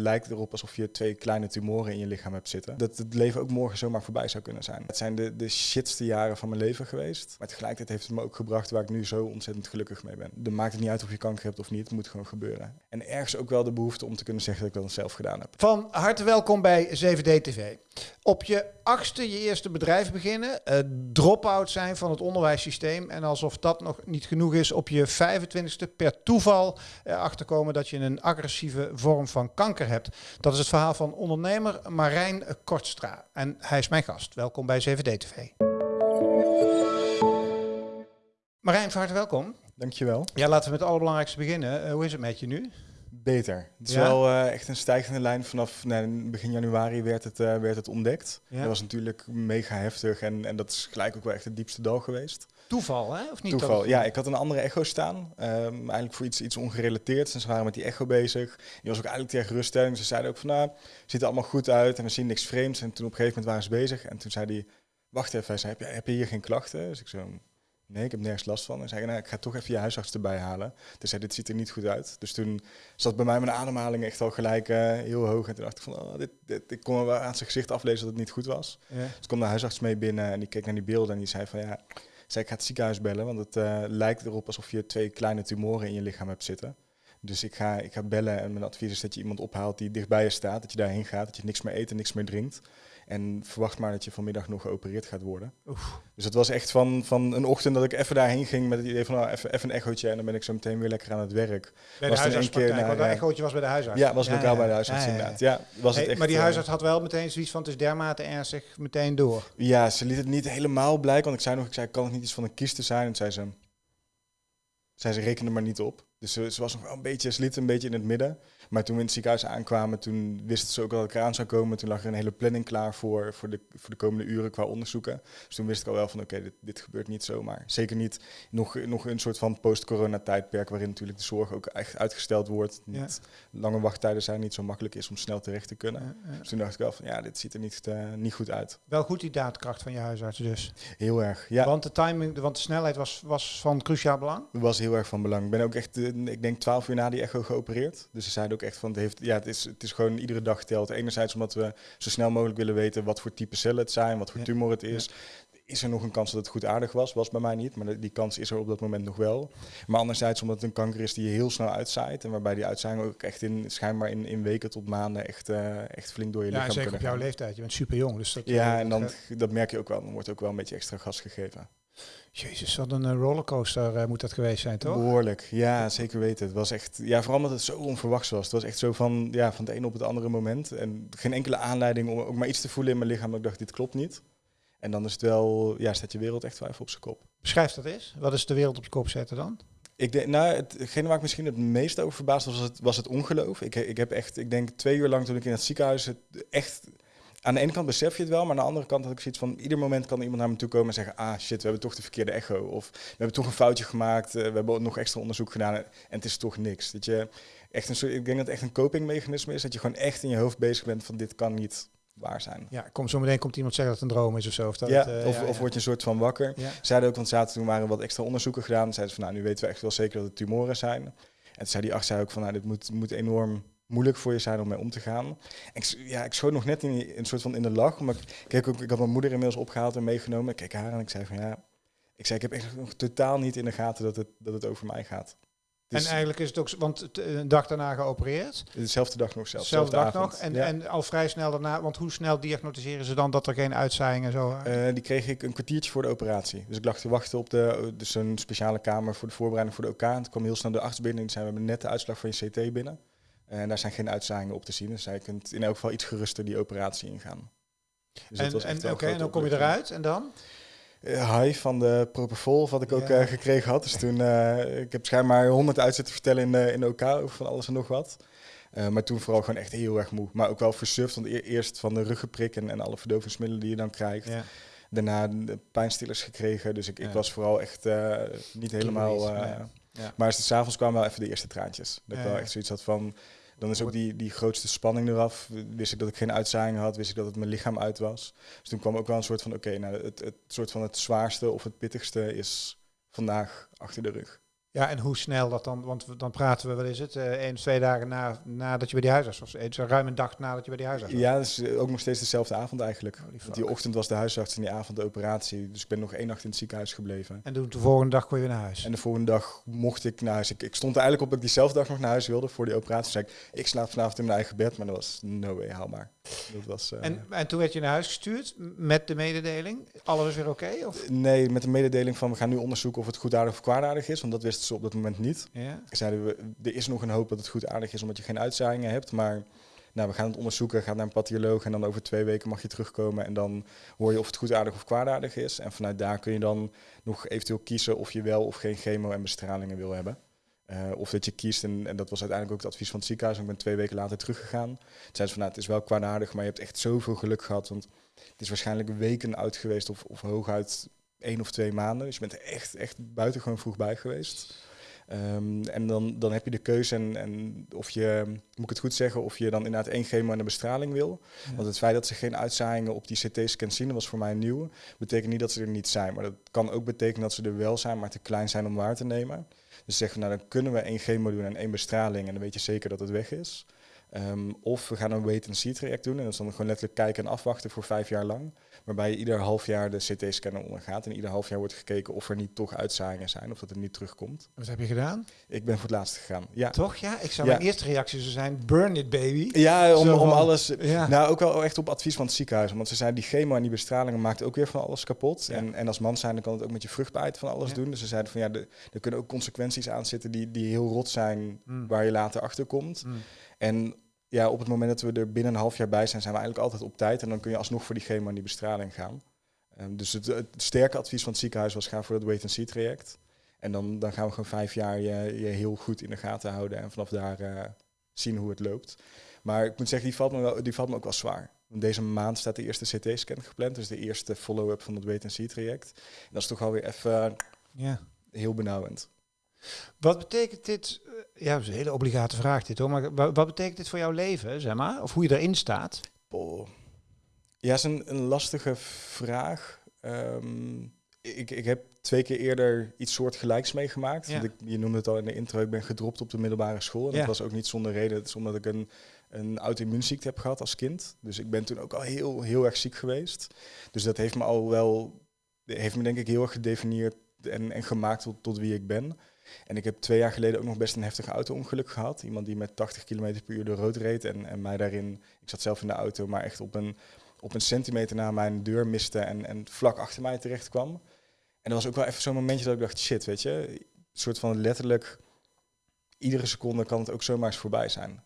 lijkt erop alsof je twee kleine tumoren in je lichaam hebt zitten. Dat het leven ook morgen zomaar voorbij zou kunnen zijn. Het zijn de, de shitste jaren van mijn leven geweest. Maar tegelijkertijd heeft het me ook gebracht waar ik nu zo ontzettend gelukkig mee ben. Dan maakt het niet uit of je kanker hebt of niet. Het moet gewoon gebeuren. En ergens ook wel de behoefte om te kunnen zeggen dat ik dat zelf gedaan heb. Van harte welkom bij 7D TV. Op je achtste je eerste bedrijf beginnen, uh, drop-out zijn van het onderwijssysteem en alsof dat nog niet genoeg is, op je 25ste per toeval erachter komen dat je een agressieve vorm van kanker hebt. Dat is het verhaal van ondernemer Marijn Kortstra en hij is mijn gast. Welkom bij 7D TV. Marijn, van harte welkom. Dankjewel. Ja, laten we met het allerbelangrijkste beginnen. Uh, hoe is het met je nu? Beter. Het is wel uh, echt een stijgende lijn. Vanaf nee, begin januari werd het, uh, werd het ontdekt. Dat was natuurlijk mega heftig en, en dat is gelijk ook wel echt het diepste dal geweest. Toeval, hè? Of niet? Toeval, ja. Ik had een andere echo staan. Um, eigenlijk voor iets, iets ongerelateerd. En ze waren met die echo bezig. Die was ook eigenlijk tegen geruststelling. Ze zeiden ook van, nou, ziet er allemaal goed uit en we zien niks vreemds. En toen op een gegeven moment waren ze bezig. En toen zei hij, wacht even. Hij zei, heb je, heb je hier geen klachten? Dus ik zo, Nee, ik heb nergens last van. En zei, nou, ik ga toch even je huisarts erbij halen. Dus zei, dit ziet er niet goed uit. Dus toen zat bij mij mijn ademhaling echt al gelijk uh, heel hoog. En toen dacht ik van, oh, dit, dit, ik kon wel aan zijn gezicht aflezen dat het niet goed was. Ja. Dus kwam de huisarts mee binnen en die keek naar die beelden en die zei van, ja, zei, ik ga het ziekenhuis bellen. Want het uh, lijkt erop alsof je twee kleine tumoren in je lichaam hebt zitten. Dus ik ga, ik ga bellen en mijn advies is dat je iemand ophaalt die dichtbij je staat. Dat je daarheen gaat, dat je niks meer eet en niks meer drinkt. En verwacht maar dat je vanmiddag nog geopereerd gaat worden. Oef. Dus het was echt van, van een ochtend dat ik even daarheen ging met het idee van nou, even, even een echootje en dan ben ik zo meteen weer lekker aan het werk. Bij de huisarts want dat echootje was bij de huisarts? Ja, was ja, lokaal bij de huisarts inderdaad. Ja, was het echt, maar die eh, huisarts had wel meteen zoiets van het is dermate ernstig meteen door? Ja, ze liet het niet helemaal blijken, want ik zei nog, ik zei kan het niet iets van een kies te zijn? En zei ze, zei ze reken er maar niet op. Dus ze, ze was nog wel een beetje, ze liet een beetje in het midden. Maar toen we in het ziekenhuis aankwamen, toen wisten ze ook dat ik eraan zou komen. Toen lag er een hele planning klaar voor, voor, de, voor de komende uren qua onderzoeken. Dus toen wist ik al wel van oké, dit, dit gebeurt niet zomaar. Zeker niet nog, nog een soort van post-corona tijdperk waarin natuurlijk de zorg ook echt uitgesteld wordt. Niet, Lange wachttijden zijn niet zo makkelijk is om snel terecht te kunnen. Dus toen dacht ik wel van ja, dit ziet er niet, uh, niet goed uit. Wel goed die daadkracht van je huisarts dus. Heel erg, ja. Want de timing, want de snelheid was, was van cruciaal belang? Was heel erg van belang. Ik ben ook echt, ik denk twaalf uur na die echo geopereerd. Dus ze zeiden ook echt van, het, heeft, ja, het, is, het is gewoon iedere dag telt. Enerzijds omdat we zo snel mogelijk willen weten wat voor type cellen het zijn, wat voor tumor het is. Is er nog een kans dat het goed aardig was? Was bij mij niet, maar die kans is er op dat moment nog wel. Maar anderzijds omdat het een kanker is die je heel snel uitzaait. En waarbij die uitzaaiing ook echt in, schijnbaar in, in weken tot maanden echt, uh, echt flink door je ja, lichaam zeker op jouw leeftijd. Je bent super jong. Dus dat, ja, eh, en dan, dat merk je ook wel. Dan wordt ook wel een beetje extra gas gegeven. Jezus, wat een eh, rollercoaster uh, moet dat geweest zijn, toch? Behoorlijk, ja, zeker weten. Het was echt, ja, vooral omdat het zo onverwachts was. Het was echt zo van, ja, van het een op het andere moment. En geen enkele aanleiding om ook maar iets te voelen in mijn lichaam. ik dacht, dit klopt niet. En dan is het wel, ja, staat je wereld echt vijf op zijn kop. Beschrijf dat eens. Wat is de wereld op je kop zetten dan? Ik denk, nou, hetgene waar ik misschien het meest over verbaasd was, was het, was het ongeloof. Ik, ik heb echt, ik denk twee uur lang toen ik in het ziekenhuis het echt aan de ene kant besef je het wel, maar aan de andere kant had ik zoiets van... ieder moment kan iemand naar me toe komen en zeggen... ah shit, we hebben toch de verkeerde echo. Of we hebben toch een foutje gemaakt, uh, we hebben nog extra onderzoek gedaan en het is toch niks. Dat je echt een soort, ik denk dat het echt een copingmechanisme is... dat je gewoon echt in je hoofd bezig bent van dit kan niet waar zijn. Ja, kom, zo meteen komt iemand zeggen dat het een droom is of zo. Of, dat ja, uh, of, ja, of word je een soort van wakker. Ja. Zeiden ook, want zaten toen waren wat extra onderzoeken gedaan. Zeiden van, nou, nu weten we echt wel zeker dat het tumoren zijn. En toen zei die arts zei ook van, nou, dit moet, moet enorm moeilijk voor je zijn om mee om te gaan. Ik, ja, ik schoot nog net in een soort van in de lach. Maar ik, kijk ook, ik had mijn moeder inmiddels opgehaald en meegenomen. Ik keek haar en ik zei van ja, ik zei ik heb echt nog totaal niet in de gaten dat het, dat het over mij gaat. Dus en eigenlijk is het ook, want een dag daarna geopereerd. Dezelfde dag nog zelf. Dezelfde dag nog. En, en al vrij snel daarna, want hoe snel diagnosticeren ze dan dat er geen uitzaaiingen zo uh, Die kreeg ik een kwartiertje voor de operatie. Dus ik lag te wachten op de, dus een speciale kamer voor de voorbereiding voor de OK. En toen kwam heel snel de arts binnen en zei, we hebben net de uitslag van je CT binnen. En daar zijn geen uitzaaiingen op te zien. Dus je kunt in elk geval iets geruster die operatie ingaan. Dus en en, oké, en dan kom je eruit en dan? Uh, high van de Propofol, wat ik ook uh, gekregen had. Dus toen, uh, ik heb schijnbaar honderd uitzetten vertellen in, in OK over van alles en nog wat. maar toen vooral gewoon echt heel erg moe. Maar ook wel versuft, want e eerst van de ruggeprik en, en alle verdovingsmiddelen die je dan krijgt. Ja. Daarna de pijnstillers gekregen, dus ik, ja. ik was vooral echt niet helemaal... Maar s'avonds kwamen wel even de eerste traantjes. Dat ik wel echt zoiets had van dan is ook die, die grootste spanning eraf. Wist ik dat ik geen uitzaaiingen had, wist ik dat het mijn lichaam uit was. Dus toen kwam ook wel een soort van, oké, nou, het, het soort van het zwaarste of het pittigste is vandaag achter de rug. Ja, en hoe snel dat dan, want dan praten we, wat is het, eh één of twee dagen na, nadat je bij die huisarts was. Eh, Zo ruim een dag nadat je bij die huisarts was. Ja, dat is eh, ook nog steeds dezelfde avond eigenlijk. Want die ochtend was de huisarts en die avond de operatie. Dus ik ben nog één nacht in het ziekenhuis gebleven. En toen de volgende dag kon je weer naar huis. En de volgende dag mocht ik naar huis. Ik, ik stond er eigenlijk op dat ik diezelfde dag nog naar huis wilde voor die operatie. Zei ik, ik slaap vanavond in mijn eigen bed. Maar dat was no way haalbaar. Dat was, eh, En, en toen werd je naar huis gestuurd met de mededeling. Alles is weer oké? of? Nee, met de mededeling van we gaan nu onderzoeken of het goedaardig of kwaadaardig is. Want dat wisten ze op dat moment niet. Ja. Zeiden we, er is nog een hoop dat het goedaardig is omdat je geen uitzaaiingen hebt. Maar nou, we gaan het onderzoeken, gaat naar een patholoog en dan over twee weken mag je terugkomen. En dan hoor je of het goedaardig of kwaadaardig is. En vanuit daar kun je dan nog eventueel kiezen of je wel of geen chemo en bestralingen wil hebben. Eh, of dat je kiest, en, en dat was uiteindelijk ook het advies van het ziekenhuis. en Ik ben twee weken later teruggegaan. Toen zeiden ze van, nou, het is wel kwaadaardig, maar je hebt echt zoveel geluk gehad. Want het is waarschijnlijk weken uit geweest of, of hooguit één of twee maanden. Dus je bent echt, echt buitengewoon vroeg bij geweest. Ehm, en dan, dan heb je de keuze en, en of je, moet ik het goed zeggen, of je dan inderdaad één chemo en een bestraling wil. Ja. Want het feit dat ze geen uitzaaiingen op die CT-scan zien, dat was voor mij nieuw. Betekent niet dat ze er niet zijn, maar dat kan ook betekenen dat ze er wel zijn, maar te klein zijn om waar te nemen. Dus zeggen we, nou dan kunnen we één chemo doen en één bestraling en dan weet je zeker dat het weg is. Ehm, of we gaan een wait-and-see traject doen en dat is dan gewoon letterlijk kijken en afwachten voor vijf jaar lang. Waarbij je ieder half jaar de CT-scanner ondergaat en ieder half jaar wordt gekeken of er niet toch uitzaaiingen zijn of dat het niet terugkomt. Wat heb je gedaan? Ik ben voor het laatst gegaan. Ja, Toch? Ja, ik zou Ja. mijn eerste reactie zou zijn, burn it baby. ja om, om alles. Ja. Nou, ook wel echt op advies van het ziekenhuis. Want ze zeiden, die chemo en die bestralingen maakt ook weer van alles kapot. Ja. En, en als man zijn, dan kan het ook met je vruchtbaarheid van alles doen. Dus ze zeiden van, ja, de- er kunnen ook consequenties aan zitten die, die heel rot zijn, Mm. waar je later achter komt. Mm. En ja, op het moment dat we er binnen een half jaar bij zijn, zijn we eigenlijk altijd op tijd. En dan kun je alsnog voor die chemo en die bestraling gaan. Ehm, dus het, het sterke advies van het ziekenhuis was, ga voor dat wait-and-see traject. En dan, dan gaan we gewoon vijf jaar je, je heel goed in de gaten houden. En vanaf daar eh, zien hoe het loopt. Maar ik moet zeggen, die valt me, wel, die valt me ook wel zwaar. Deze maand staat de eerste CT-scan gepland. Dus de eerste follow-up van het wait-and-see traject. En dat is toch alweer even Ja. heel benauwend. Wat betekent dit? eh, Ja, dat is een hele obligate vraag dit hoor. Maar wa- wat betekent dit voor jouw leven, zeg maar? Of hoe je erin staat? Boah. Ja, is een, een lastige vraag. Ehm, ik, ik heb twee keer eerder iets soortgelijks meegemaakt. Ja. Want ik, je noemde het al in de intro, ik ben gedropt op de middelbare school. En Ja. dat was ook niet zonder reden. Het is omdat ik een, een auto-immuunziekte heb gehad als kind. Dus ik ben toen ook al heel, heel erg ziek geweest. Dus dat heeft me al wel, heeft me denk ik heel erg gedefinieerd en, en gemaakt tot, tot wie ik ben. En ik heb twee jaar geleden ook nog best een heftig auto-ongeluk gehad. Iemand die met 80 km per uur de rood reed en, en mij daarin, ik zat zelf in de auto, maar echt op een, op een centimeter na mijn deur miste en, en vlak achter mij terecht kwam. En dat was ook wel even zo'n momentje dat ik dacht, shit, weet je, een soort van letterlijk, iedere seconde kan het ook zomaar eens voorbij zijn.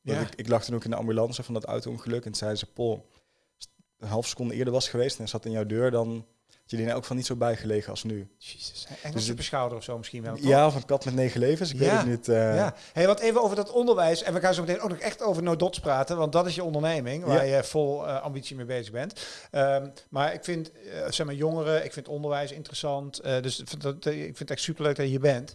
Ja. Ik, ik lag toen ook in de ambulance van dat auto-ongeluk en zeiden ze, Paul, als het een half seconde eerder was geweest en zat in jouw deur, dan er in elk geval niet zo bijgelegen als nu. Jezus. Engels Dus schouder of zo misschien wel. toch? Ja, of een kat met negen levens, ik Ja, weet het niet. eh, Ja, hey, wat even over dat onderwijs. En we gaan zo meteen ook nog echt over no dots praten, want dat is je onderneming waar je vol eh, ambitie mee bezig bent. Ehm, maar ik vind, eh, zeg maar, jongeren, ik vind onderwijs interessant. dus ik vind dat, ik vind het echt superleuk dat je hier bent.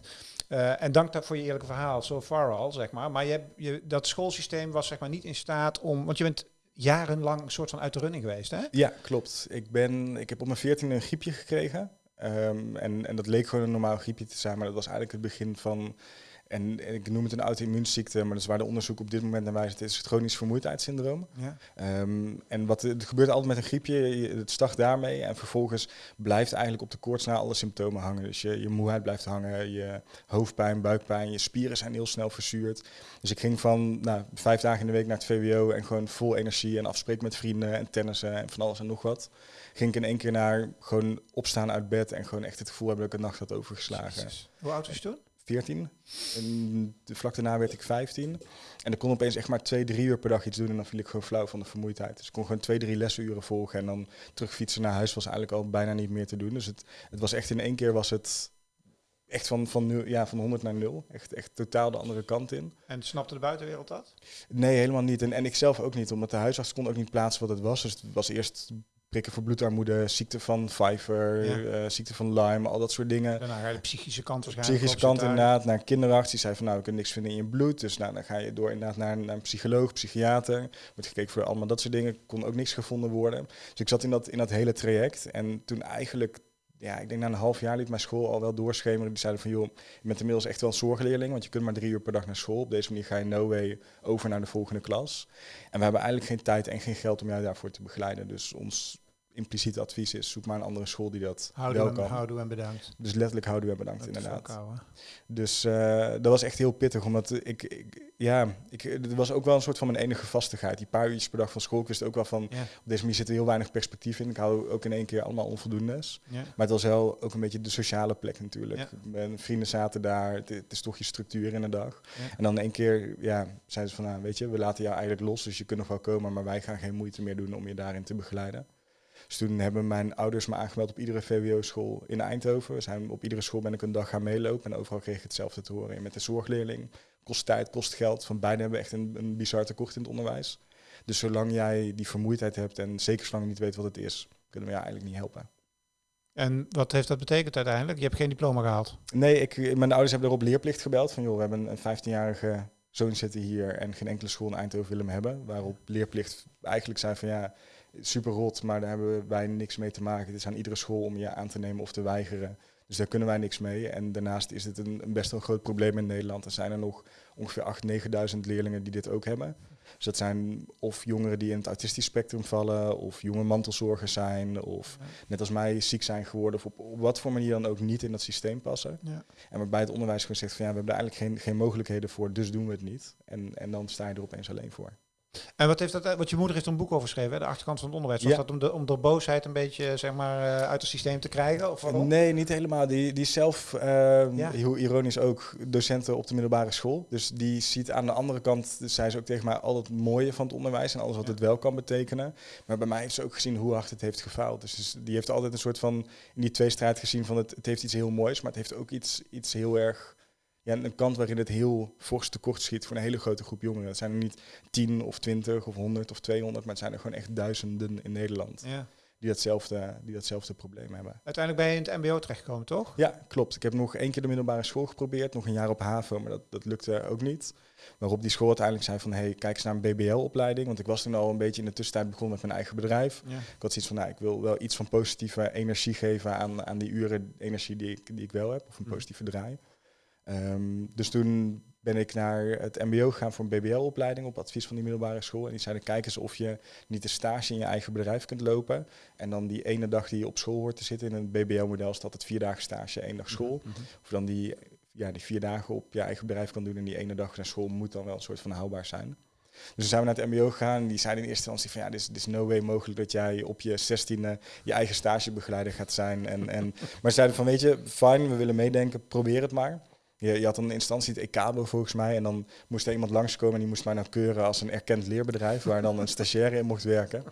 En dank daarvoor je eerlijke verhaal, so far al, zeg maar. Maar je, hebt- je, dat schoolsysteem was zeg maar niet in staat om, want je bent jarenlang een soort van uit de running geweest, hè? Ja, klopt. Ik, ben, ik heb op mijn veertiende een griepje gekregen. Ehm, en, en dat leek gewoon een normaal griepje te zijn, maar dat was eigenlijk het begin van... En, en ik noem het een auto-immuunziekte, maar dat is waar de onderzoek op dit moment naar wijst. Het is het chronisch vermoeidheidssyndroom. Ja. Ehm, en wat er gebeurt altijd met een griepje, je- het start daarmee en vervolgens blijft eigenlijk op de koorts na alle symptomen hangen. Dus je, je moeheid blijft hangen, je hoofdpijn, buikpijn, je spieren zijn heel snel verzuurd. Dus ik ging van nou, vijf dagen in de week naar het VWO en gewoon vol energie en afspreken met vrienden en tennissen en van alles en nog wat. Ging ik in één keer naar gewoon opstaan uit bed en gewoon echt het gevoel hebben dat ik een nacht had overgeslagen. Hoe oud was je toen? 14. En de, vlak daarna werd ik 15. En ik kon opeens echt maar twee, drie uur per dag iets doen. En dan viel ik gewoon flauw van de vermoeidheid. Dus ik kon gewoon twee, drie lesuren volgen. En dan terugfietsen naar huis was eigenlijk al bijna niet meer te doen. Dus het, het was echt in één keer was het echt van, van, nul, ja, van 100 naar 0. Echt, echt totaal de andere kant in. En snapte de buitenwereld dat? Nee, helemaal niet. En, en ik zelf ook niet. Omdat de huisarts kon ook niet plaatsen wat het was. Dus het was eerst prikken voor bloedarmoede, ziekte van Pfeiffer, Ja. eh, ziekte van Lyme, al dat soort dingen. Daarna ga je de psychische kant waarschijnlijk Psychische kant inderdaad, naar een kinderarts. Die zei van nou, ik kan niks vinden in je bloed. Dus nou, dan ga je door inderdaad naar, naar een psycholoog, psychiater. Wordt gekeken voor allemaal dat soort dingen. Kon ook niks gevonden worden. Dus ik zat in dat, in dat hele traject. En toen eigenlijk ja, ik denk na een half jaar liet mijn school al wel doorschemeren. Die zeiden van, joh, je bent inmiddels echt wel een zorgleerling, want je kunt maar drie uur per dag naar school. Op deze manier ga je no way over naar de volgende klas. En we hebben eigenlijk geen tijd en geen geld om jou daarvoor te begeleiden. Dus ons impliciete advies is, zoek maar een andere school die dat Houden wel en, kan. houden en bedankt. Dus letterlijk houden we bedankt, Dat inderdaad. ook. Dus eh, dat was echt heel pittig, omdat ik, ik ja, ik, het was ook wel een soort van mijn enige vastigheid. Die paar uurtjes per dag van school, ik wist ook wel van, Ja, op deze manier zit er heel weinig perspectief in. Ik hou ook in één keer allemaal onvoldoendes. ja. Maar het was wel ook een beetje de sociale plek natuurlijk. Ja. Mijn vrienden zaten daar, het, het is toch je structuur in de dag. En dan in één keer, ja, zeiden ze van, nou, weet je, we laten jou eigenlijk los, dus je kunt nog wel komen, maar wij gaan geen moeite meer doen om je daarin te begeleiden. Dus toen hebben mijn ouders me aangemeld op iedere VWO-school in Eindhoven. We zijn op iedere school ben ik een dag gaan meelopen en overal kreeg ik hetzelfde te horen. En met de zorgleerling kost tijd, kost geld. Van beide hebben we echt een, een bizar tekort in het onderwijs. Dus zolang jij die vermoeidheid hebt en zeker zolang je niet weet wat het is, kunnen we jou eigenlijk niet helpen. En wat heeft dat betekend uiteindelijk? Je hebt geen diploma gehaald. Nee, ik, mijn ouders hebben erop leerplicht gebeld. Van joh, we hebben een 15-jarige zoon zitten hier en geen enkele school in Eindhoven willen hem hebben. Waarop leerplicht eigenlijk zei van ja, super rot, maar daar hebben wij niks mee te maken. Het is aan iedere school om je aan te nemen of te weigeren. Dus daar kunnen wij niks mee. En daarnaast is het een, een best wel groot probleem in Nederland. Er zijn er nog ongeveer 8.000, 9.000 leerlingen die dit ook hebben. Dus dat zijn of jongeren die in het autistisch spectrum vallen, of jonge mantelzorgers zijn, of net als mij ziek zijn geworden, of op, op wat voor manier dan ook niet in dat systeem passen. Ja. En waarbij het onderwijs gewoon zegt van ja, we hebben daar eigenlijk geen, geen mogelijkheden voor, dus doen we het niet. En, en dan sta je er opeens alleen voor. En wat heeft dat? Want je moeder heeft er een boek over geschreven, hè? de achterkant van het onderwijs. Was Ja. dat om de, om de boosheid een beetje zeg maar eh, uit het systeem te krijgen? Of waarom? Nee, niet helemaal. Die, die zelf, eh, Ja. heel ironisch ook, docenten op de middelbare school. Dus die ziet aan de andere kant, dus zei ze ook tegen mij, al het mooie van het onderwijs en alles wat Ja. het wel kan betekenen. Maar bij mij heeft ze ook gezien hoe hard het heeft gefaald. Dus, dus die heeft altijd een soort van, in die tweestrijd gezien van het, het heeft iets heel moois, maar het heeft ook iets, iets heel erg, ja, een kant waarin het heel fors tekort schiet voor een hele grote groep jongeren. Het zijn er niet 10 of 20 of 100 of 200, maar het zijn er gewoon echt duizenden in Nederland Ja. die datzelfde, die datzelfde probleem hebben. Uiteindelijk ben je in het mbo terechtgekomen, toch? Ja, klopt. Ik heb nog één keer de middelbare school geprobeerd, nog een jaar op HAVO, maar dat, dat lukte ook niet. Waarop die school uiteindelijk zei van, hey, kijk eens naar een BBL-opleiding. Want ik was toen al een beetje in de tussentijd begonnen met mijn eigen bedrijf. Ja. Ik had zoiets van, nou, ik wil wel iets van positieve energie geven aan, aan die uren energie die ik, die ik wel heb, of een Mhm. positieve draai. Ehm, dus toen ben ik naar het mbo gegaan voor een BBL-opleiding op advies van die middelbare school. En die zeiden, kijk eens of je niet een stage in je eigen bedrijf kunt lopen. En dan die ene dag die je op school hoort te zitten in een BBL-model, dat het vier dagen stage, één dag school. Mhm. Of dan die, ja, die vier dagen op je eigen bedrijf kan doen en die ene dag naar school moet dan wel een soort van houdbaar zijn. Dus toen zijn we naar het mbo gegaan en die zeiden in eerste instantie van ja, dit is, dit is no way mogelijk dat jij op je zestiende je eigen stagebegeleider gaat zijn. En, en, maar ze zeiden van weet je, fijn, we willen meedenken, probeer het maar. Je, had in instantie het ECABO volgens mij en dan moest er iemand langskomen en die moest mij nou keuren als een erkend leerbedrijf waar dan een stagiaire in mocht werken.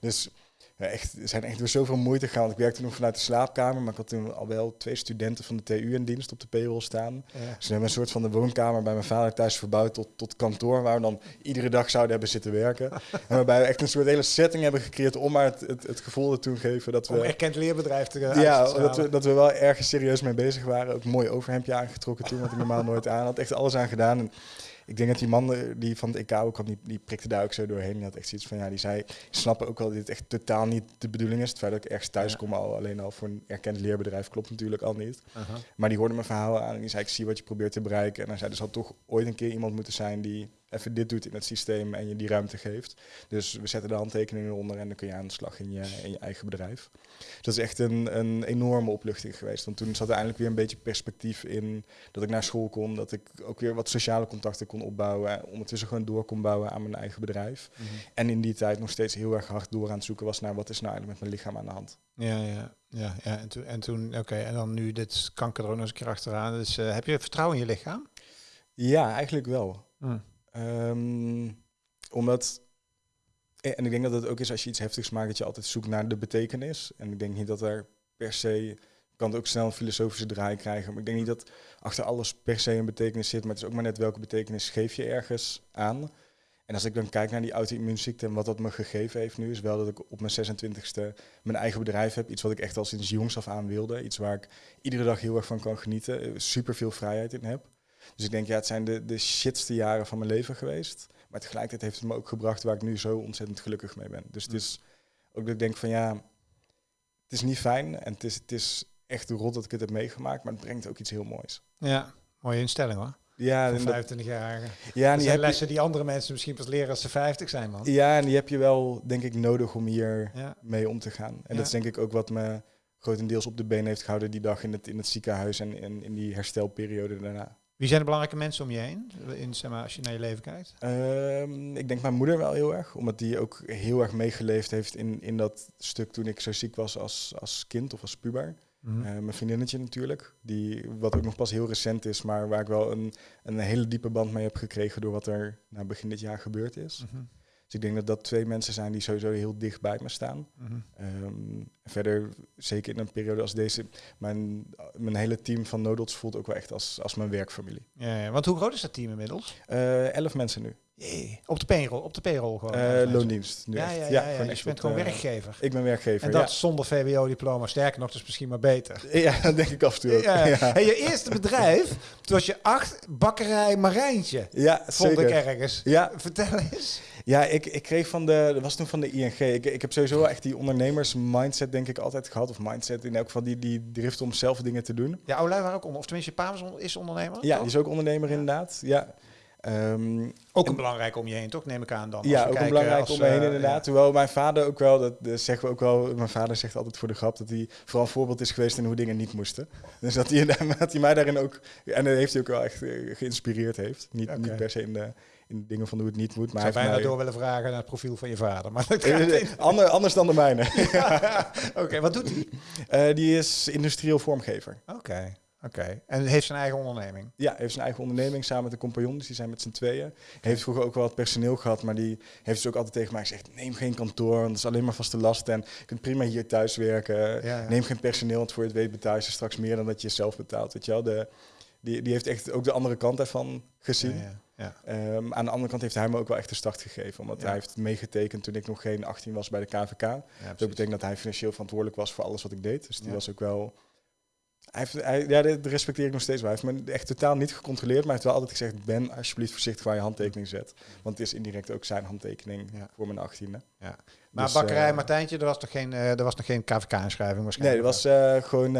Dus ja, echt, er zijn echt door zoveel moeite gegaan. Ik werkte nog vanuit de slaapkamer, maar ik had toen al wel twee studenten van de TU in dienst op de payroll staan. Ja. Dus hebben een soort van de woonkamer bij mijn vader thuis verbouwd tot, tot kantoor, waar we dan iedere dag zouden hebben zitten werken. en waarbij we echt een soort hele setting hebben gecreëerd om maar het, het, het gevoel te geven dat Om we... erkend leerbedrijf te Ja, uit te dat we, dat we wel ergens serieus mee bezig waren. Ook een mooi overhemdje aangetrokken toen, wat ik normaal nooit aan had. Echt alles aan gedaan. En ik denk dat die man eh, die van het EK ook kwam, die, die prikte daar ook zo doorheen. Die had echt zoiets van, ja, die zei, ik snap ook wel dat dit echt totaal niet de bedoeling is. Het feit dat ik ergens thuis Ja. kom, al, alleen al voor een erkend leerbedrijf, klopt natuurlijk al niet. Aha. Maar die hoorde mijn verhaal aan en die zei, ik zie wat je probeert te bereiken. En hij zei, er zal toch ooit een keer iemand moeten zijn die even dit doet in het systeem en je die ruimte geeft. Dus we zetten de handtekeningen eronder en dan kun je aan de slag in je, in je eigen bedrijf. Dus dat is echt een, een enorme opluchting geweest. Want toen zat er eindelijk weer een beetje perspectief in dat ik naar school kon, dat ik ook weer wat sociale contacten kon opbouwen. En ondertussen gewoon door kon bouwen aan mijn eigen bedrijf. Mhm. En in die tijd nog steeds heel erg hard door aan het zoeken was naar wat is nou eigenlijk met mijn lichaam aan de hand. Ja, ja, ja, ja. En toen, en toen oké, en dan nu dit kanker er ook nog eens een keer achteraan. Dus eh, heb je vertrouwen in je lichaam? Ja, eigenlijk wel. Hm. Ehm, omdat, en ik denk dat het ook is als je iets heftigs maakt, dat je altijd zoekt naar de betekenis. En ik denk niet dat er per se, kan het ook snel een filosofische draai krijgen, maar ik denk niet dat achter alles per se een betekenis zit, maar het is ook maar net welke betekenis geef je ergens aan. En als ik dan kijk naar die auto-immuunziekte en wat dat me gegeven heeft nu, is wel dat ik op mijn 26e mijn eigen bedrijf heb. Iets wat ik echt al sinds jongs af aan wilde. Iets waar ik iedere dag heel erg van kan genieten. Super veel vrijheid in heb. Dus ik denk, ja, het zijn de, de shitste jaren van mijn leven geweest. Maar tegelijkertijd heeft het me ook gebracht waar ik nu zo ontzettend gelukkig mee ben. Dus het is ook dat ik denk van ja, het is niet fijn en het is, het is echt rot dat ik het heb meegemaakt, maar het brengt ook iets heel moois. Ja, mooie instelling hoor. Ja, Voor en dat- 25-jarigen. ja, en die zijn heb je, lessen die andere mensen misschien pas leren als ze 50 zijn, man. ja, en die heb je wel, denk ik, nodig om hier Ja. mee om te gaan. En Ja. dat is denk ik ook wat me grotendeels op de been heeft gehouden die dag in het, in het ziekenhuis en in, in die herstelperiode daarna. Wie zijn de belangrijke mensen om je heen, in, zeg maar, als je naar je leven kijkt? Ehm, ik denk mijn moeder wel heel erg, omdat die ook heel erg meegeleefd heeft in, in dat stuk toen ik zo ziek was als, als kind of als puber. Mhm. Eh, mijn vriendinnetje natuurlijk, die, wat ook nog pas heel recent is, maar waar ik wel een, een hele diepe band mee heb gekregen door wat er na begin dit jaar gebeurd is. Mhm. Dus ik denk dat dat twee mensen zijn die sowieso heel dicht bij me staan. Mhm. Ehm, verder, zeker in een periode als deze, mijn, mijn hele team van Nodots voelt ook wel echt als, als mijn werkfamilie. Ja, ja, want hoe groot is dat team inmiddels? Eh, elf mensen nu. Jee. Op de payroll, op de payroll gewoon. Eh, mensen. loondienst nu Ja, echt. ja, ja, ja, gewoon dus je bent gewoon eh, werkgever. Ik ben werkgever, En dat zonder VWO-diploma. Sterker nog, dus misschien maar beter. Ja, dat denk ik af en toe ook. Hey, je eerste bedrijf, toen was je acht, bakkerij Marijntje. ja Vond zeker. ik ergens. Ja, Vertel eens. Ja, ik, ik kreeg van de, dat was toen van de ING. Ik, ik heb sowieso echt die ondernemers mindset denk ik altijd gehad. Of mindset in elk geval die, die drift om zelf dingen te doen. Ja, Oului waren ook onder, of tenminste, je pa is ondernemer. Ja, toch? die is ook ondernemer Ja. inderdaad. Ja, Ehm, Ook en- een belangrijk om je heen, toch? Neem ik aan dan. als ja ook een belangrijk als, om me heen eh, inderdaad. Hoewel mijn vader ook wel, dat, zeggen we ook wel, mijn vader zegt altijd voor de grap dat hij vooral een voorbeeld is geweest in hoe dingen niet moesten. Dus dat hij, dat hij mij daarin ook, en dat heeft hij ook wel echt eh, geïnspireerd heeft. Niet, niet per se in de, in dingen van hoe het niet moet, Ik maar zou hij bijna heeft door willen vragen naar het profiel van je vader. Maar dat mij, niet. Ander, anders dan de mijne. Oké, wat doet hij? Eh, die is industrieel vormgever. Oké, oké. En heeft zijn eigen onderneming. Ja, heeft zijn eigen onderneming samen met een compagnon, dus die zijn met z'n tweeën. Heeft vroeger ook wel wat personeel gehad, maar die heeft dus ook altijd tegen mij gezegd, neem geen kantoor, want dat is alleen maar vaste lasten en je kunt prima hier thuis werken. Ja, ja. Neem geen personeel, want voor je het weet betaal je straks meer dan dat je zelf betaalt, weet je wel. De, die, die heeft echt ook de andere kant daarvan gezien. Ja, ja. Ja. Ehm, aan de andere kant heeft hij me ook wel echt de start gegeven, omdat hij heeft meegetekend toen ik nog geen 18 was bij de KVK. Ja, Dat betekent dat hij financieel verantwoordelijk was voor alles wat ik deed. Dus die was ook wel. Hij heeft, hij, ja, dat respecteer ik nog steeds wel. Hij heeft me echt totaal niet gecontroleerd, maar hij heeft wel altijd gezegd: Ben alsjeblieft voorzichtig waar je handtekening zet. Want het is indirect ook zijn handtekening voor mijn 18e. Ja. Maar Dus, bakkerij eh, Martijntje, er was nog geen, eh, er was nog geen KVK-inschrijving Nee, waarschijnlijk. dat was eh, gewoon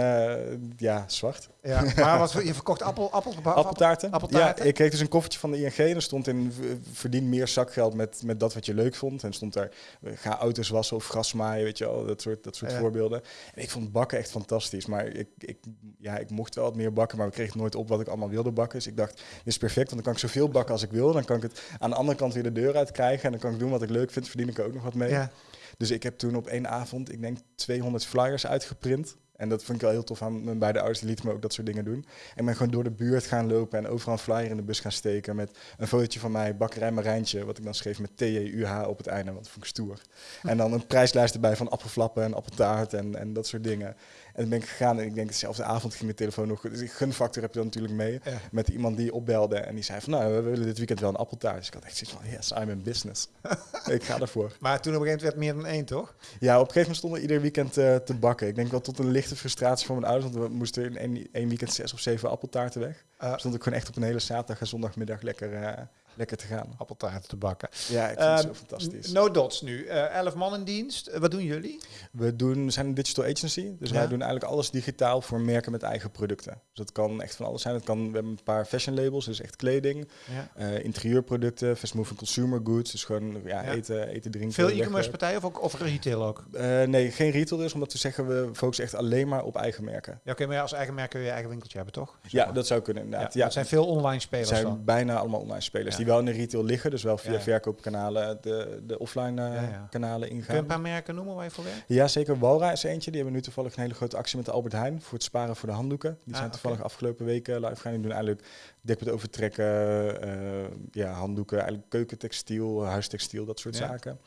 ja, zwart. Ja, maar wat, je verkocht appel, appel, appel, Appeltaarten. appeltaarten? Ja, ik kreeg dus een koffertje van de ING en er stond in verdien meer zakgeld met, met dat wat je leuk vond. En stond daar ga auto's wassen of gras maaien, weet je wel, dat soort, dat soort Ja. voorbeelden. En ik vond bakken echt fantastisch, maar ik, ik, ja, ik mocht wel wat meer bakken, maar ik kreeg nooit op wat ik allemaal wilde bakken. Dus ik dacht, dit is perfect, want dan kan ik zoveel bakken als ik wil. Dan kan ik het aan de andere kant weer de deur uit krijgen en dan kan ik doen wat ik leuk vind, verdien ik er ook nog wat mee. Ja. Dus ik heb toen op één avond, ik denk 200 flyers uitgeprint. En dat vond ik wel heel tof aan mijn beide ouders, die lieten me ook dat soort dingen doen. En ben gewoon door de buurt gaan lopen en overal een flyer in de bus gaan steken met een fotootje van mij, bakkerij Marijntje, wat ik dan schreef met T-E-U-H op het einde, want dat vond ik stoer. En dan een prijslijst erbij van appelflappen en appeltaart en, en dat soort dingen. En dan ben ik gegaan en ik denk dezelfde avond ging de telefoon nog, dus gunfactor heb je dan natuurlijk mee, Ja. met iemand die opbelde en die zei van, nou, we willen dit weekend wel een appeltaart. Dus ik had echt zoiets van, yes, I'm in business. ik ga ervoor. Maar toen op een gegeven moment werd meer dan één, toch? Ja, op een gegeven moment stonden we ieder weekend eh, te bakken. Ik denk wel tot een lichte frustratie van mijn ouders, want we moesten in één, één weekend zes of zeven appeltaarten weg. Uh, Stond ik gewoon echt op een hele zaterdag en zondagmiddag lekker, eh, lekker te gaan. appeltaarten te bakken. Ja, ik vind het Ehm, zo fantastisch. No dots nu. Eh, elf man in dienst. Eh, wat doen jullie? We, doen, we zijn een digital agency, dus wij doen eigenlijk alles digitaal voor merken met eigen producten. Dus dat kan echt van alles zijn. Het kan, we hebben een paar fashion labels, dus echt kleding, eh, interieurproducten, fast moving consumer goods, dus gewoon ja, eten, eten, drinken. Veel e-commerce partijen of, ook, of retail ook? Nee, geen retail dus, omdat we zeggen we focussen echt alleen maar op eigen merken. Ja, oké, maar als eigen merk kun je eigen winkeltje hebben, toch? Ja, dat zou kunnen inderdaad. ja, zijn veel online spelers Het zijn bijna allemaal online spelers Ja. Die wel in de retail liggen, dus wel via Ja, verkoopkanalen de, de offline eh, Ja, ja. kanalen Kun je een ingaan. paar merken noemen waar je voor werkt? Ja, zeker. Walra is eentje. Die hebben nu toevallig een hele grote actie met de Albert Heijn voor het sparen voor de handdoeken. Die Ah, zijn toevallig afgelopen weken live gegaan. Die doen eigenlijk dekbed overtrekken, eh, ja, handdoeken, eigenlijk keukentextiel, huistextiel, dat soort zaken.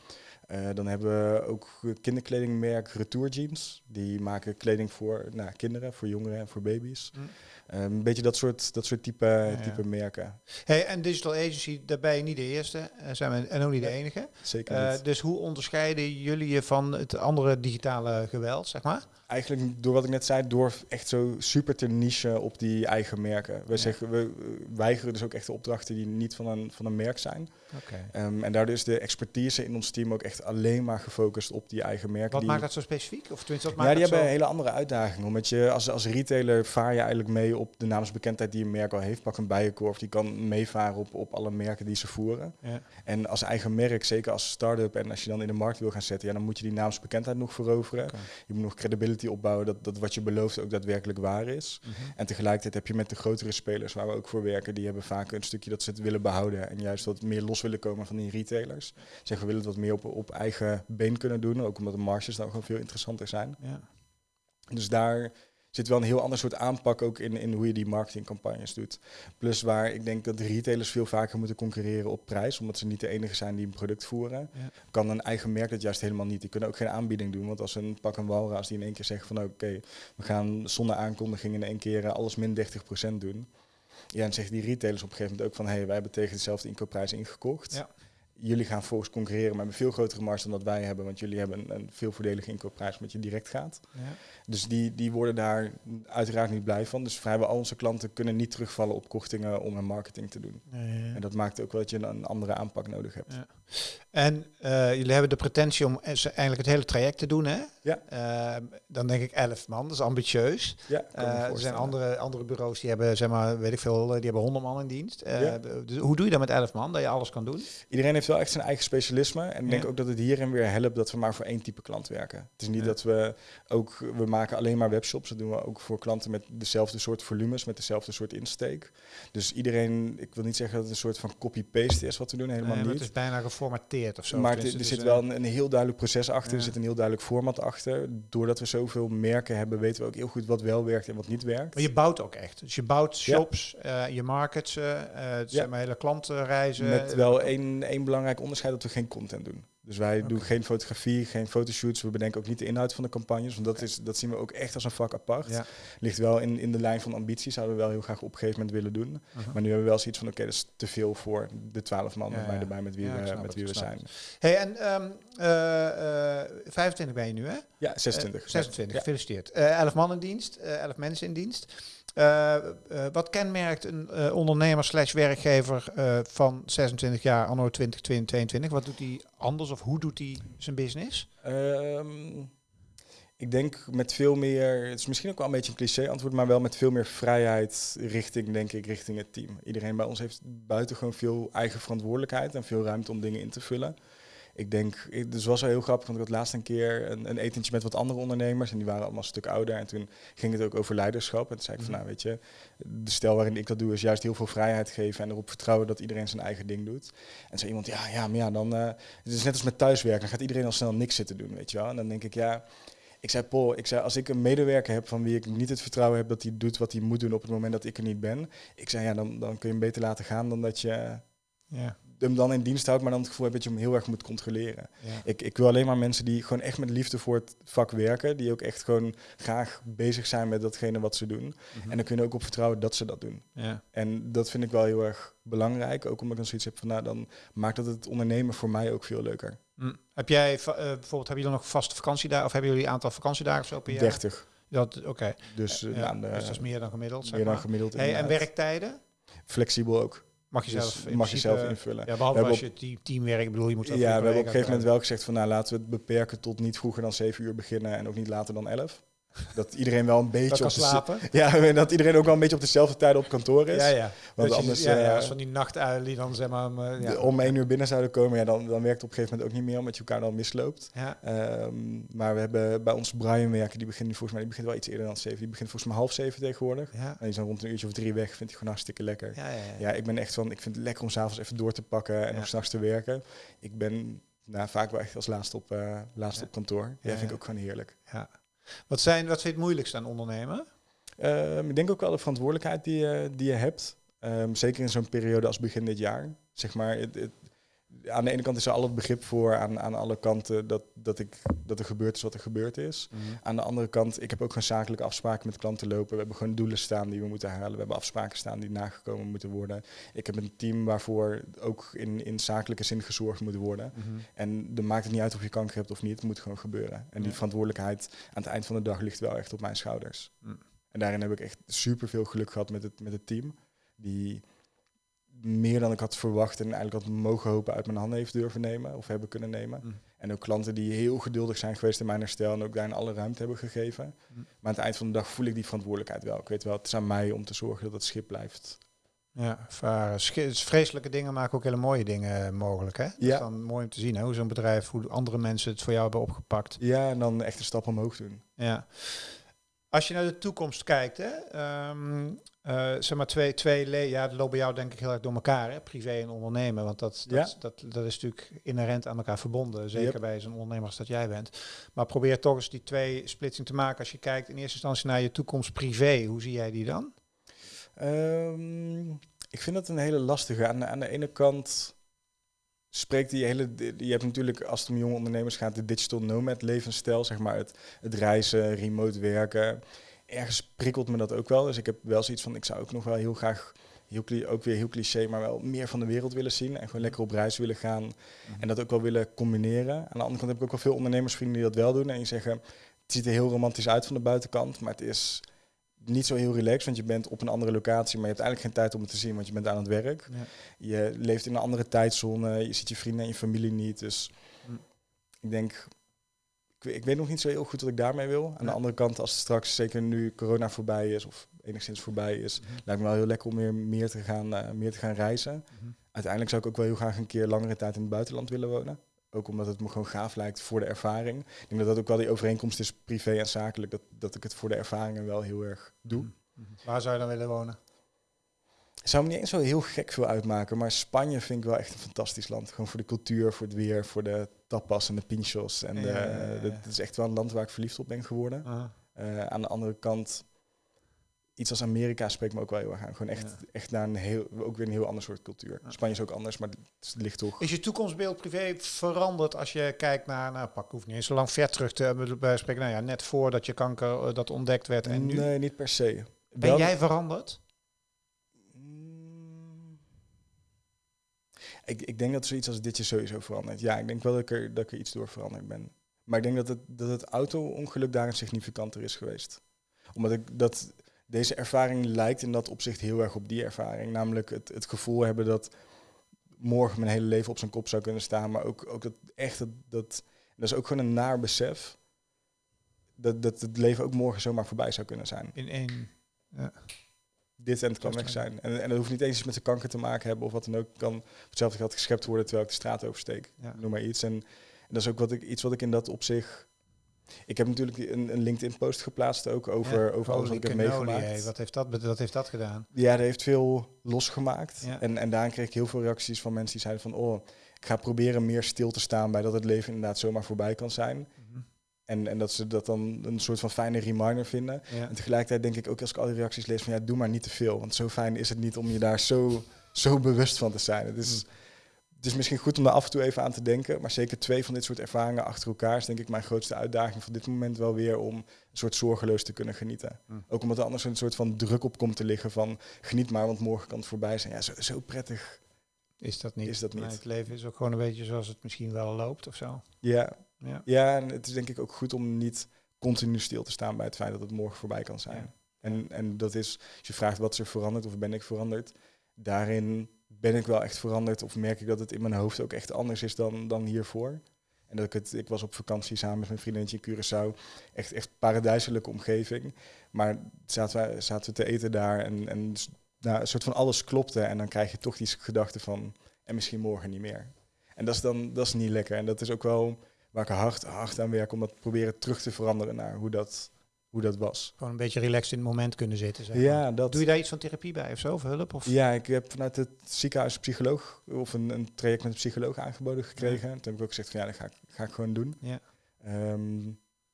Eh, dan hebben we ook kinderkledingmerk Retour Jeans. Die maken kleding voor nou, kinderen, voor jongeren en voor baby's. Hm. Eh, een beetje dat soort, dat soort type, ja. type merken. Hey, en Digital Agency, daar ben je niet de eerste eh, zijn we, en ook niet de enige. Zeker Eh, niet. dus hoe onderscheiden jullie je van het andere digitale geweld, zeg maar? Eigenlijk door wat ik net zei, door echt zo super te niche op die eigen merken. We, Ja. zeggen, we weigeren dus ook echt de opdrachten die niet van een, van een merk zijn. Ehm, en daardoor is de expertise in ons team ook echt alleen maar gefocust op die eigen merken. Wat die, maakt dat zo specifiek? Of tenminste, wat ja, maakt die dat hebben zo... hele andere uitdagingen. Omdat je als, als retailer vaar je eigenlijk mee op de naamsbekendheid die een merk al heeft. Pak een bijenkorf, die kan meevaren op, op alle merken die ze voeren. Ja. En als eigen merk, zeker als start-up en als je dan in de markt wil gaan zetten, ja, dan moet je die naamsbekendheid nog veroveren. Je moet nog credibility opbouwen dat, dat wat je belooft ook daadwerkelijk waar is. Mhm. En tegelijkertijd heb je met de grotere spelers waar we ook voor werken, die hebben vaak een stukje dat ze het willen behouden en juist wat meer los willen komen van die retailers. Zeggen we willen het wat meer op, op eigen been kunnen doen, ook omdat de marges dan gewoon veel interessanter zijn. Ja. Dus daar zit wel een heel ander soort aanpak ook in, in hoe je die marketingcampagnes doet. Plus waar ik denk dat de retailers veel vaker moeten concurreren op prijs, omdat ze niet de enige zijn die een product voeren. Ja. Kan een eigen merk dat juist helemaal niet. Die kunnen ook geen aanbieding doen, want als een pak een Walra, als die in één keer zeggen van oké, we gaan zonder aankondiging in één keer eh, alles min 30% doen. Ja, en zeggen die retailers op een gegeven moment ook van hé, hey, wij hebben tegen dezelfde inkoopprijs ingekocht. Ja. Jullie gaan volgens concurreren met een veel grotere marge dan dat wij hebben, want jullie hebben een, een veel voordelige inkoopprijs omdat je direct gaat. Ja. Dus die, die worden daar uiteraard niet blij van. Dus vrijwel al onze klanten kunnen niet terugvallen op kortingen om hun marketing te doen. Ja. En dat maakt ook wel dat je een andere aanpak nodig hebt. En eh, jullie hebben de pretentie om eens eigenlijk het hele traject te doen, hè? Ja. Eh, dan denk ik 11 man, dat is ambitieus. Ja, Eh, er zijn andere, andere bureaus die hebben, zeg maar, weet ik veel, eh, die hebben 100 man in dienst. Ja. dus hoe doe je dat met 11 man, dat je alles kan doen? Iedereen heeft wel echt zijn eigen specialisme. En ik denk Ja. ook dat het hierin weer helpt dat we maar voor één type klant werken. Het is niet Ja. dat we ook, we maken alleen maar webshops. Dat doen we ook voor klanten met dezelfde soort volumes, met dezelfde soort insteek. Dus iedereen, ik wil niet zeggen dat het een soort van copy-paste is wat we doen, helemaal Nee, niet. het is bijna geformateerd of zo. maar er, er dus, zit eh, wel een, een heel duidelijk proces achter, Ja. er zit een heel duidelijk format achter. Doordat we zoveel merken hebben, weten we ook heel goed wat wel werkt en wat niet werkt. Maar je bouwt ook echt. Dus je bouwt Ja. shops, eh, je markets, eh eh, zijn maar hele klantenreizen. Met wel één, één belangrijk onderscheid dat we geen content doen. Dus wij doen geen fotografie, geen fotoshoots. We bedenken ook niet de inhoud van de campagnes. Want dat, is, dat zien we ook echt als een vak apart. Ja. Ligt wel in, in de lijn van ambitie. Zouden we wel heel graag op een gegeven moment willen doen. Maar nu hebben we wel zoiets van, oké, dat is te veel voor de twaalf man Ja, ja. erbij met wie we, met wie we zijn. Hey, en ehm, eh, eh, 25 ben je nu, hè? Ja, 26. Eh, 26, Ja. gefeliciteerd. Eh 11 man in dienst, eh 11 mensen in dienst. Eh, eh, wat kenmerkt een eh, ondernemer slash werkgever van 26 jaar anno 2022? Wat doet hij anders of hoe doet hij zijn business? Ehm, ik denk met veel meer, het is misschien ook wel een beetje een cliché antwoord, maar wel met veel meer vrijheid richting, denk ik, richting het team. Iedereen bij ons heeft buitengewoon veel eigen verantwoordelijkheid en veel ruimte om dingen in te vullen. Ik denk, ik- dus was wel heel grappig, want ik had laatst een keer een, een etentje met wat andere ondernemers en die waren allemaal een stuk ouder. En toen ging het ook over leiderschap. En toen zei ik van, Mhm. nou weet je, de stijl waarin ik dat doe is juist heel veel vrijheid geven en erop vertrouwen dat iedereen zijn eigen ding doet. En zei iemand, ja, ja, maar ja, dan, eh, het is net als met thuiswerken, dan gaat iedereen al snel niks zitten doen, weet je wel. En dan denk ik, ja, ik zei, Paul, ik zei, als ik een medewerker heb van wie ik niet het vertrouwen heb dat hij doet wat hij moet doen op het moment dat ik er niet ben, ik zei, ja, dan, dan kun je hem beter laten gaan dan dat je Ja, hem dan in dienst houdt, maar dan het gevoel hebt dat je hem heel erg moet controleren. ja. Ik, ik wil alleen maar mensen die gewoon echt met liefde voor het vak werken, die ook echt gewoon graag bezig zijn met datgene wat ze doen. En dan kun je er ook op vertrouwen dat ze dat doen. ja. En dat vind ik wel heel erg belangrijk, ook omdat ik dan zoiets heb van, nou, dan maakt dat het ondernemen voor mij ook veel leuker. Hm. Heb jij eh, bijvoorbeeld, hebben jullie nog vaste vakantiedagen of hebben jullie een aantal vakantiedagen zo per jaar? 30, Dat, oké. dus, eh, Ja, dus dat is meer dan gemiddeld. zeg meer dan maar. gemiddeld. Hey, en werktijden? Flexibel ook. Mag je zelf mag je zelf invullen. Ja, behalve We als je team, teamwerk bedoel, je moet Ja, we hebben op een gegeven moment wel gezegd van nou laten we het beperken tot niet vroeger dan 7 uur beginnen en ook niet later dan 11. Dat iedereen wel een beetje Dat op de slapen. Ja, en dat iedereen ook wel een beetje op dezelfde tijden op kantoor is. Ja, ja. Want Dat je- anders, ja, ja, eh, als van die nachtuilen die dan zeg maar... eh, ja. de- om 1 uur binnen zouden komen, ja, dan, dan werkt het op een gegeven moment ook niet meer omdat je elkaar dan misloopt. Ja. Ehm, maar we hebben bij ons Brian werken, die begint nu volgens mij, die begint wel iets eerder dan 7. Die begint volgens mij half 7 tegenwoordig. Ja. En die is dan rond een uurtje of drie weg, vindt hij gewoon hartstikke lekker. Ja, ja, ja. Ja, ik ben echt van, ik vind het lekker om s'avonds even door te pakken en nog s'nachts te werken. Ik ben nou, vaak wel echt als laatste op, laatste Ja. op kantoor. Ja, vind ik ook gewoon heerlijk. Ja. Wat, zijn, wat vind je het moeilijkste aan ondernemen? Ehm, ik denk ook wel de verantwoordelijkheid die je, die je hebt. Ehm, zeker in zo'n periode als begin dit jaar. Zeg maar, het- aan de ene kant is er al het begrip voor aan, aan alle kanten dat, dat, ik, dat er gebeurd is wat er gebeurd is. Mhm. Aan de andere kant, ik heb ook gewoon zakelijke afspraken met klanten lopen. We hebben gewoon doelen staan die we moeten halen. We hebben afspraken staan die nagekomen moeten worden. Ik heb een team waarvoor ook in, in zakelijke zin gezorgd moet worden. Mhm. En dan maakt het niet uit of je kanker hebt of niet, het moet gewoon gebeuren. En die verantwoordelijkheid aan het eind van de dag ligt wel echt op mijn schouders. Mm. En daarin heb ik echt super veel geluk gehad met het, met het team. Die meer dan ik had verwacht en eigenlijk had mogen hopen uit mijn handen heeft durven nemen of hebben kunnen nemen. Mm. En ook klanten die heel geduldig zijn geweest in mijn herstel en ook daarin alle ruimte hebben gegeven. Mm. Maar aan het eind van de dag voel ik die verantwoordelijkheid wel. Ik weet wel, het is aan mij om te zorgen dat het schip blijft. Ja, varen. Vreselijke dingen maken ook hele mooie dingen mogelijk. Hè? Dat Ja. is dan mooi om te zien hè? hoe zo'n bedrijf, hoe andere mensen het voor jou hebben opgepakt. Ja, en dan echt een stap omhoog doen. Ja. Als je naar de toekomst kijkt, hè, eh, zeg maar twee, twee le- ja, dat loopt bij jou denk ik heel erg door elkaar, hè, privé en ondernemen, want dat, dat, Ja. dat, dat is natuurlijk inherent aan elkaar verbonden, zeker Yep. bij zo'n ondernemer als dat jij bent. Maar probeer toch eens die twee splitsing te maken. Als je kijkt in eerste instantie naar je toekomst privé, hoe zie jij die dan? Ehm, ik vind dat een hele lastige. Aan de, aan de ene kant spreekt die hele... Je hebt natuurlijk, als het om jonge ondernemers gaat, de digital nomad levensstijl. Zeg maar het, het reizen, remote werken. Ergens prikkelt me dat ook wel. Dus ik heb wel zoiets van, ik zou ook nog wel heel graag... Heel, ook weer heel cliché, maar wel meer van de wereld willen zien. En gewoon lekker op reis willen gaan. En dat ook wel willen combineren. Aan de andere kant heb ik ook wel veel ondernemersvrienden die dat wel doen. En die zeggen, het ziet er heel romantisch uit van de buitenkant. Maar het is niet zo heel relaxed, want je bent op een andere locatie. Maar je hebt eigenlijk geen tijd om het te zien, want je bent aan het werk. Ja. Je leeft in een andere tijdzone. Je ziet je vrienden en je familie niet. Dus Hm. ik denk, ik, weet- ik weet nog niet zo heel goed wat ik daarmee wil. Aan Ja. de andere kant, als het straks, zeker nu corona voorbij is, of enigszins voorbij is, Mhm. lijkt me wel heel lekker om weer meer te gaan, eh, meer te gaan reizen. Mhm. Uiteindelijk zou ik ook wel heel graag een keer langere tijd in het buitenland willen wonen. Ook omdat het me gewoon gaaf lijkt voor de ervaring. Ik denk dat dat ook wel die overeenkomst is, privé en zakelijk. Dat, dat ik het voor de ervaringen wel heel erg doe. Mhm. Waar zou je dan willen wonen? Zou me niet eens zo heel gek veel uitmaken. Maar Spanje vind ik wel echt een fantastisch land. Gewoon voor de cultuur, voor het weer, voor de tapas en de pinchos. En Ja, de, ja, ja, ja. dat is echt wel een land waar ik verliefd op ben geworden. Eh, aan de andere kant, iets als Amerika spreekt me ook wel heel erg aan. Gewoon echt, Ja. echt naar een heel, ook weer een heel ander soort cultuur. Spanje is ook anders, maar het ligt toch... Is je toekomstbeeld privé veranderd als je kijkt naar, nou pak, hoeft niet eens zo lang ver terug te bij spreken, nou ja, net voordat je kanker eh, dat ontdekt werd en nu? Nee, niet per se. Ben Wel- jij veranderd? Mm. Ik, ik denk dat zoiets als dit je sowieso verandert. Ja, ik denk wel dat ik er, dat ik er iets door veranderd ben. Maar ik denk dat het, dat het auto-ongeluk daarin significanter is geweest. Omdat ik dat deze ervaring lijkt in dat opzicht heel erg op die ervaring. Namelijk het, het gevoel hebben dat morgen mijn hele leven op zijn kop zou kunnen staan. Maar ook, ook dat echt, dat, dat, dat is ook gewoon een naar besef. Dat, dat het leven ook morgen zomaar voorbij zou kunnen zijn. In één. Dit en het kan weg zijn. En, en dat hoeft niet eens iets met de kanker te maken hebben of wat dan ook. Kan op hetzelfde geld geschept worden terwijl ik de straat oversteek. Ja. Noem maar iets. En, en dat is ook wat ik, iets wat ik in dat opzicht... Ik heb natuurlijk een, een LinkedIn-post geplaatst ook over, Ja, over alles wat ik heb meegemaakt. Wat heeft dat, wat heeft dat gedaan? Ja, dat heeft veel losgemaakt. Ja. En, en daarin kreeg ik heel veel reacties van mensen die zeiden van... oh, ik ga proberen meer stil te staan bij dat het leven inderdaad zomaar voorbij kan zijn. Mhm. En, en dat ze dat dan een soort van fijne reminder vinden. Ja. En tegelijkertijd denk ik ook als ik al die reacties lees van ja, doe maar niet te veel. Want zo fijn is het niet om je daar zo, zo bewust van te zijn. Het is, het is misschien goed om daar af en toe even aan te denken. Maar zeker twee van dit soort ervaringen achter elkaar is denk ik mijn grootste uitdaging van dit moment wel weer om een soort zorgeloos te kunnen genieten. Mm. Ook omdat er anders een soort van druk op komt te liggen van geniet maar, want morgen kan het voorbij zijn. Ja, zo, zo prettig. Is dat niet? Is dat niet. Nee, het leven is ook gewoon een beetje zoals het misschien wel loopt of zo. Ja, Ja. ja, en het is denk ik ook goed om niet continu stil te staan bij het feit dat het morgen voorbij kan zijn. Ja. En, en dat is, als je vraagt wat is er veranderd of ben ik veranderd, daarin ben ik wel echt veranderd of merk ik dat het in mijn hoofd ook echt anders is dan, dan hiervoor. En dat ik het, ik was op vakantie samen met mijn vriendinnetje in Curaçao, echt, echt paradijselijke omgeving. Maar zaten we, zaten we te eten daar en, en nou, een soort van alles klopte en dan krijg je toch die gedachte van, en misschien morgen niet meer. En dat is dan, dat is niet lekker. En dat is ook wel waar ik hard, hard aan werk om dat proberen terug te veranderen naar hoe dat, hoe dat was. Gewoon een beetje relaxed in het moment kunnen zitten. Zeg maar. Ja, dat. Doe je daar iets van therapie bij of zo, of hulp? Of? Ja, ik heb vanuit het ziekenhuis een psycholoog of een, een traject met een psycholoog aangeboden gekregen. Toen heb ik ook gezegd van ja, dat ga ik, ga ik gewoon doen. Ja. Ehm,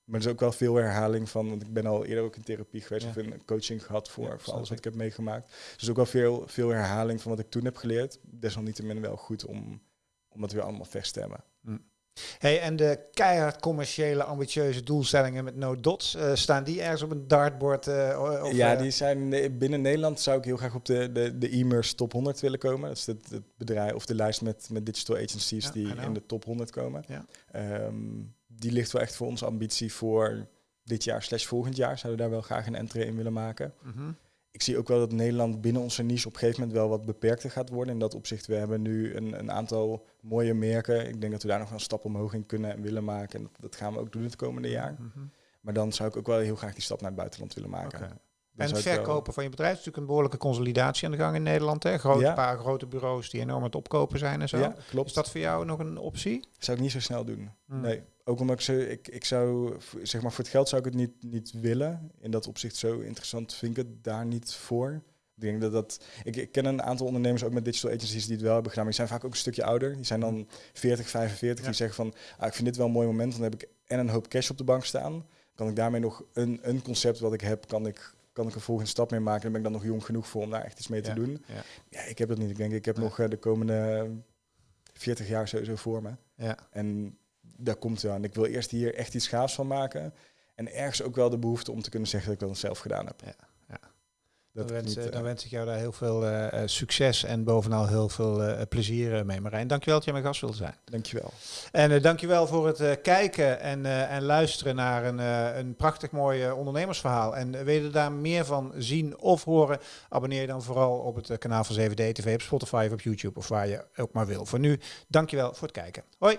maar er is ook wel veel herhaling van, want ik ben al eerder ook in therapie geweest Ja. of in coaching gehad voor, Ja, voor alles wat ik. heb meegemaakt. Dus ook wel veel, veel herhaling van wat ik toen heb geleerd. Desalniettemin wel goed om, om dat weer allemaal verstemmen. Hey, en de keihard commerciële, ambitieuze doelstellingen met no dots, eh, staan die ergens op een dartboard? eh, of, ja, eh, die zijn binnen Nederland zou ik heel graag op de, de, de e-merse top 100 willen komen. Dat is het, het bedrijf of de lijst met, met digital agencies Ja, die in de top 100 komen. Ja. Ehm, die ligt wel echt voor onze ambitie voor dit jaar slash volgend jaar. Zouden we daar wel graag een entry in willen maken. mhm. Ik zie ook wel dat Nederland binnen onze niche op een gegeven moment wel wat beperkter gaat worden. In dat opzicht, we hebben nu een, een aantal mooie merken. Ik denk dat we daar nog een stap omhoog in kunnen en willen maken. En dat, dat gaan we ook doen het komende jaar. Mhm. Maar dan zou ik ook wel heel graag die stap naar het buitenland willen maken. En het verkopen van je bedrijf is natuurlijk een behoorlijke consolidatie aan de gang in Nederland. Hè? Grote, Ja. paar grote bureaus die enorm aan het opkopen zijn en zo. Ja, klopt. Is dat voor jou nog een optie? zou ik niet zo snel doen. Hmm. Nee. Ook omdat ik, zo, ik, ik zou, zeg maar, voor het geld zou ik het niet, niet willen. In dat opzicht zo interessant vind ik het daar niet voor. Ik denk dat dat. Ik, ik ken een aantal ondernemers ook met digital agencies die het wel hebben gedaan, maar die zijn vaak ook een stukje ouder. Die zijn dan 40, 45. Ja. Die zeggen van, ah, ik vind dit wel een mooi moment. Dan heb ik en een hoop cash op de bank staan. Kan ik daarmee nog een, een concept wat ik heb, kan ik, kan ik een volgende stap mee maken. Dan ben ik dan nog jong genoeg voor om daar echt iets mee te Ja. doen. Ja. Ja, ik heb dat niet. Ik denk, ik heb nog eh, de komende 40 jaar sowieso voor me. Ja. En daar komt het aan. Ik wil eerst hier echt iets gaafs van maken. En ergens ook wel de behoefte om te kunnen zeggen dat ik dat zelf gedaan heb. Ja, ja. Dat Dan wens, niet, eh, dan eh, wens ik jou daar heel veel eh, eh, succes en bovenal heel veel eh, plezier mee, Marijn. Dankjewel dat jij mijn gast wilde zijn. Dankjewel. En uh, dankjewel voor het eh, kijken en, eh, en luisteren naar een, eh, een prachtig mooi ondernemersverhaal. En wil je daar meer van zien of horen, abonneer je dan vooral op het kanaal van 7D TV op Spotify of op YouTube of waar je ook maar wil. Voor nu, dankjewel voor het kijken. Hoi!